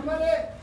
그만해.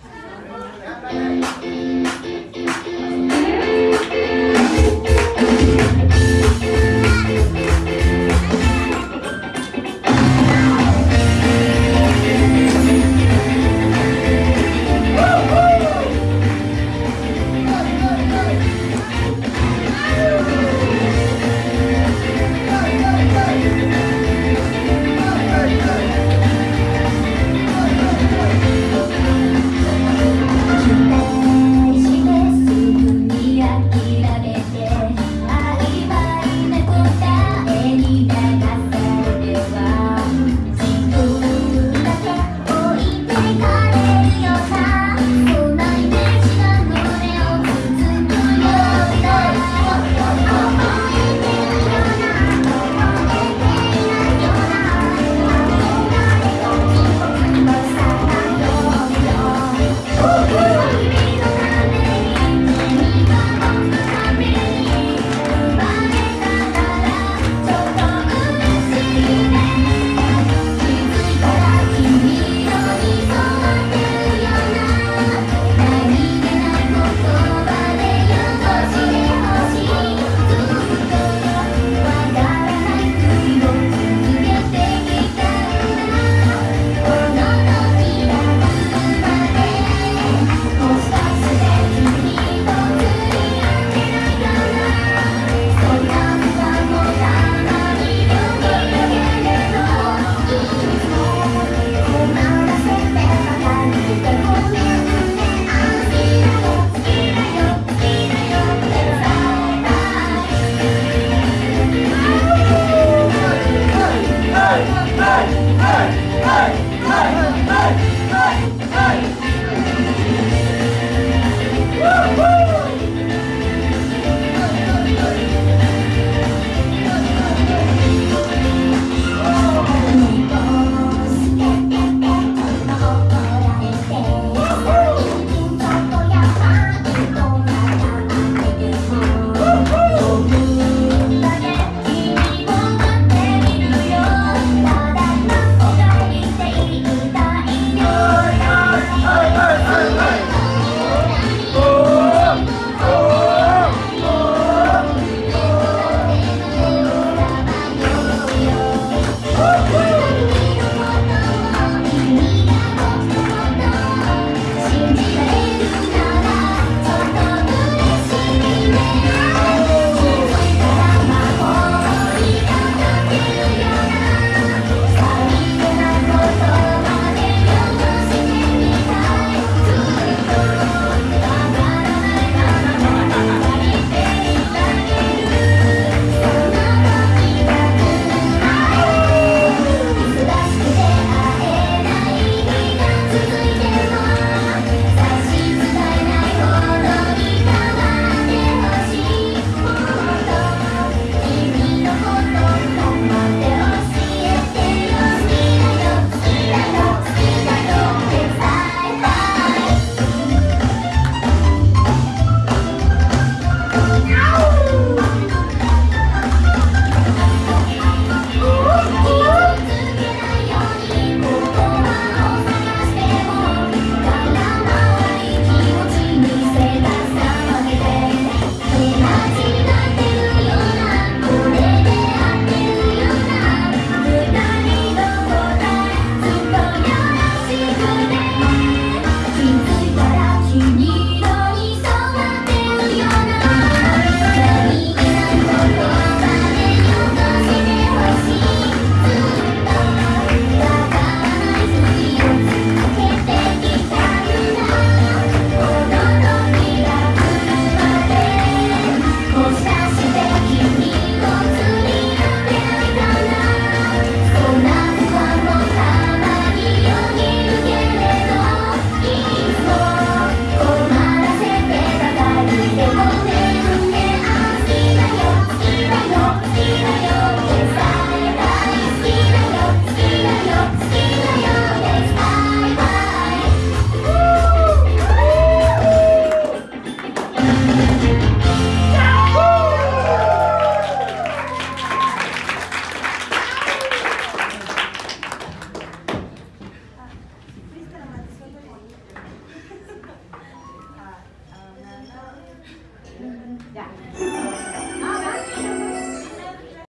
嘿嘿